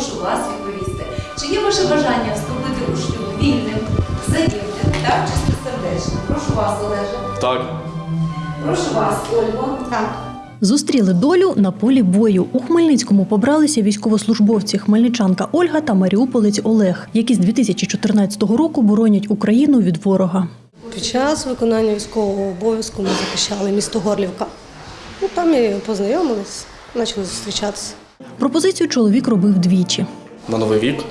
прошу вас відповісти. Чи є ваше бажання вступити у шлюб вільним, взаємним та чистосердечним? Прошу вас, Олеже. Так. Прошу вас, Ольго. Так. Зустріли долю на полі бою. У Хмельницькому побралися військовослужбовці хмельничанка Ольга та маріуполець Олег, які з 2014 року боронять Україну від ворога. Під час виконання військового обов'язку ми захищали місто Горлівка. Ну, там і познайомились, почали зустрічатися. Пропозицію чоловік робив двічі. На новий рік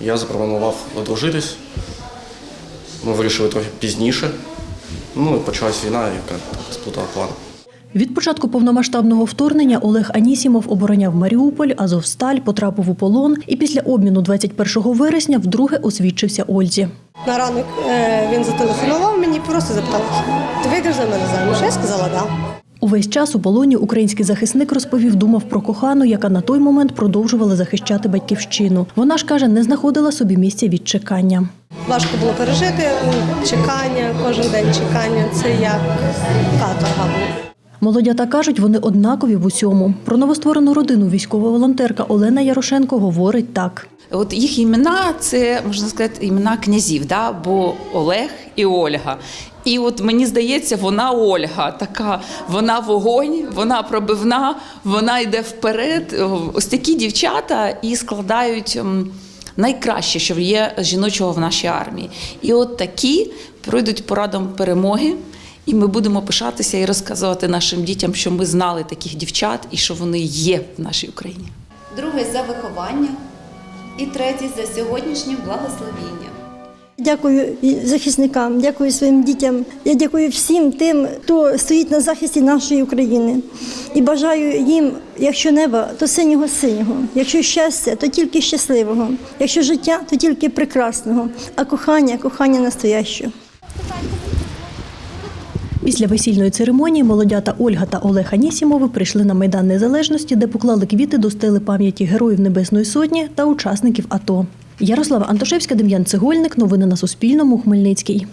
я запропонував одружитись. Ми вирішили трохи пізніше. Ну і почалась війна, яка сплутала план. Від початку повномасштабного вторгнення Олег Анісімов обороняв Маріуполь, Азовсталь, потрапив у полон і після обміну 21 вересня вдруге освідчився Ользі. На ранок е, він зателефонував мені, просто запитав, ти вийдеш за мене заміж? Я сказала, так. Да. Увесь час у полоні український захисник розповів, думав про кохану, яка на той момент продовжувала захищати батьківщину. Вона ж каже, не знаходила собі місця від чекання. Важко було пережити чекання, кожен день чекання. Це як каторга була. Молодята кажуть, вони однакові в усьому. Про новостворену родину військова волонтерка Олена Ярошенко говорить так. От їх імена це можна сказати імена князів, да? бо Олег і Ольга. І от мені здається, вона Ольга, така вона вогонь, вона пробивна, вона йде вперед. Ось такі дівчата і складають найкраще, що є жіночого в нашій армії. І от такі пройдуть порадом перемоги. І ми будемо пишатися і розказувати нашим дітям, що ми знали таких дівчат і що вони є в нашій Україні. Другий за виховання і третій за сьогоднішнє благословіння. Дякую захисникам, дякую своїм дітям. Я дякую всім тим, хто стоїть на захисті нашої України. І бажаю їм, якщо неба, то синього синього, якщо щастя, то тільки щасливого, якщо життя, то тільки прекрасного, а кохання кохання настоящого. Після весільної церемонії молодята Ольга та Олег Анісімови прийшли на Майдан Незалежності, де поклали квіти до стели пам'яті Героїв Небесної Сотні та учасників АТО. Ярослава Антошевська, Дем'ян Цегольник. Новини на Суспільному. Хмельницький.